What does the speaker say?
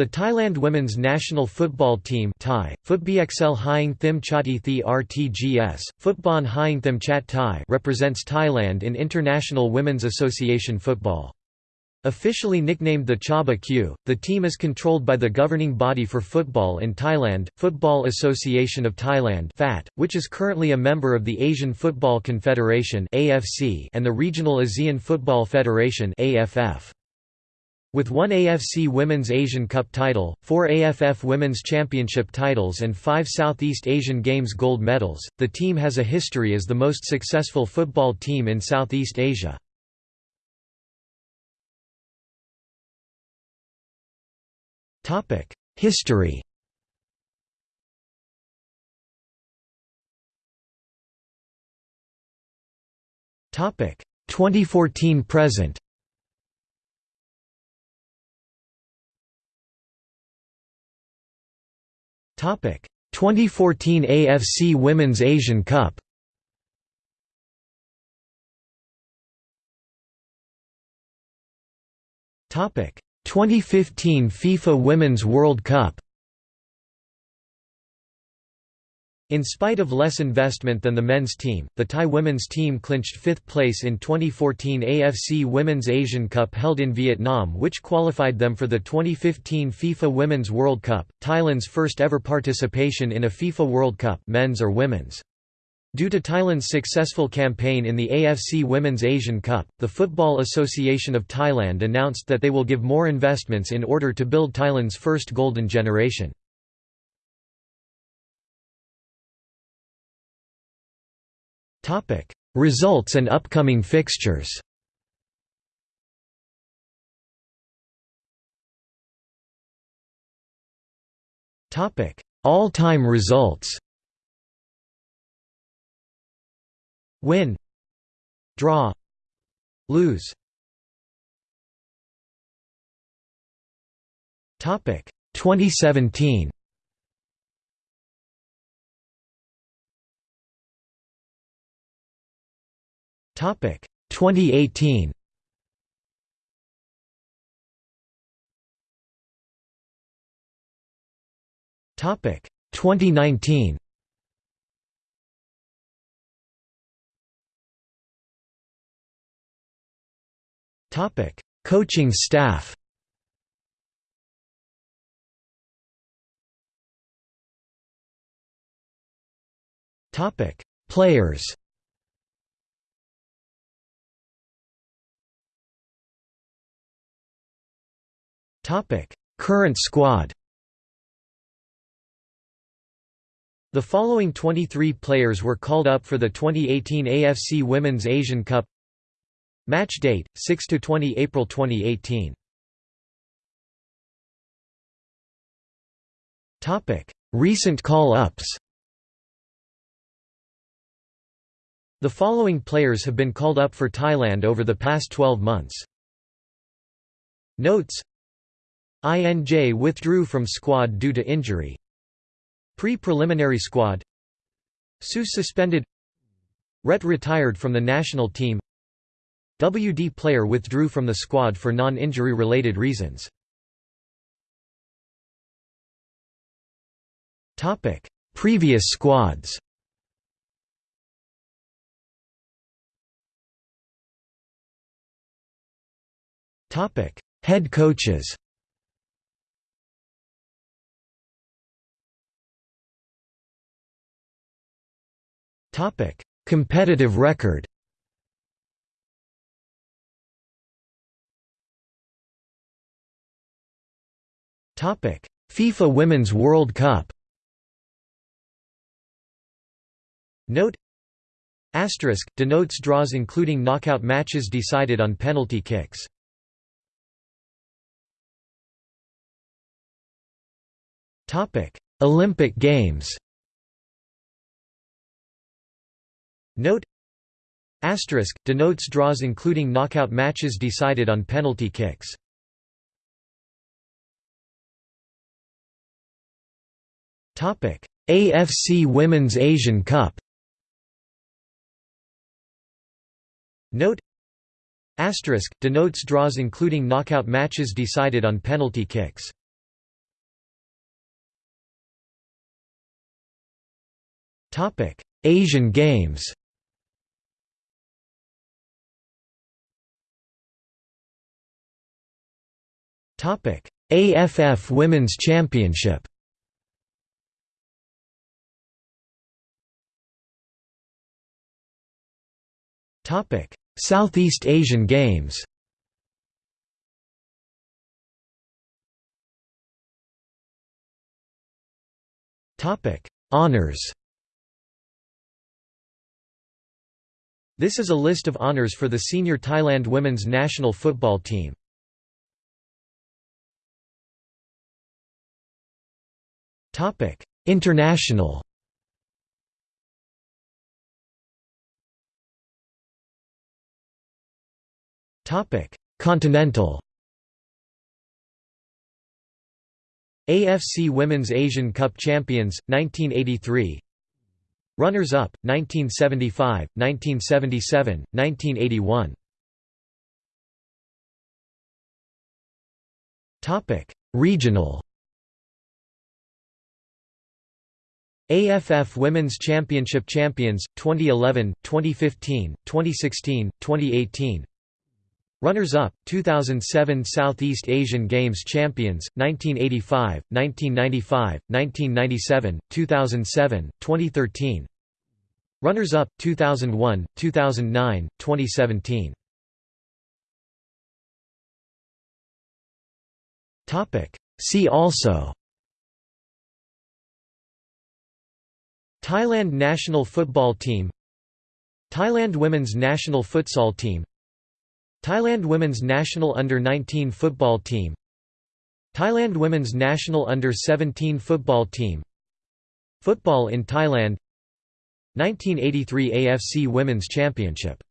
The Thailand women's national football team Thai, Footbxl Hyang Thim Chati Thi RTGS, Footbon Hyang Thim Chat Thai represents Thailand in International Women's Association football. Officially nicknamed the Chaba Kaew, the team is controlled by the governing body for football in Thailand, Football Association of Thailand (FAT), which is currently a member of the Asian Football Confederation (AFC) and the Regional ASEAN Football Federation (AFF). With one AFC Women's Asian Cup title, four AFF Women's Championship titles and five Southeast Asian Games gold medals, the team has a history as the most successful football team in Southeast Asia. History. Topic 2014 present 2014 AFC Women's Asian Cup. Topic. 2015 FIFA Women's World Cup In spite of less investment than the men's team, the Thai women's team clinched fifth place in 2014 AFC Women's Asian Cup held in Vietnam which qualified them for the 2015 FIFA Women's World Cup, Thailand's first ever participation in a FIFA World Cup men's or women's. Due to Thailand's successful campaign in the AFC Women's Asian Cup, the Football Association of Thailand announced that they will give more investments in order to build Thailand's first golden generation. Results and upcoming fixtures. All-time results. Win. Draw. Lose. Topic. 2017 Topic 2018 Topic 2019 Topic: Coaching staff. Topic: Players. Current squad. The following 23 players were called up for the 2018 AFC Women's Asian Cup Match date 6 to 20 April 2018. Topic: Recent call-ups. The following players have been called up for Thailand over the past 12 months. Notes INJ withdrew from squad due to injury. Pre-preliminary squad. Seuss suspended. Ret retired from the national team. WD player withdrew from the squad for non-injury related reasons. Previous squads. Head coaches Competitive record. FIFA Women's World Cup. Note. Asterisk, denotes draws including knockout matches decided on penalty kicks. Olympic Games Note Asterisk denotes draws including knockout matches decided on penalty kicks. Topic: AFC Women's Asian Cup. Note Asterisk denotes draws including knockout matches decided on penalty kicks. Topic: Asian Games. AFF Women's Championship. Topic: Southeast Asian Games. Topic: Honours This is a list of honours for the senior Thailand women's national football team. International. Topic: Continental. AFC Women's Asian Cup Champions 1983. Runners-up 1975, 1977, 1981. Topic: Regional. AFF Women's Championship Champions 2011, 2015, 2016, 2018. Runners-up 2007 Southeast Asian Games Champions 1985, 1995, 1997, 2007, 2013. Runners-up 2001, 2009, 2017. Topic See also Thailand national football team. Thailand women's national futsal team. Thailand women's national under-19 football team. Thailand women's national under-17 football team. Football in Thailand. 1983 AFC Women's Championship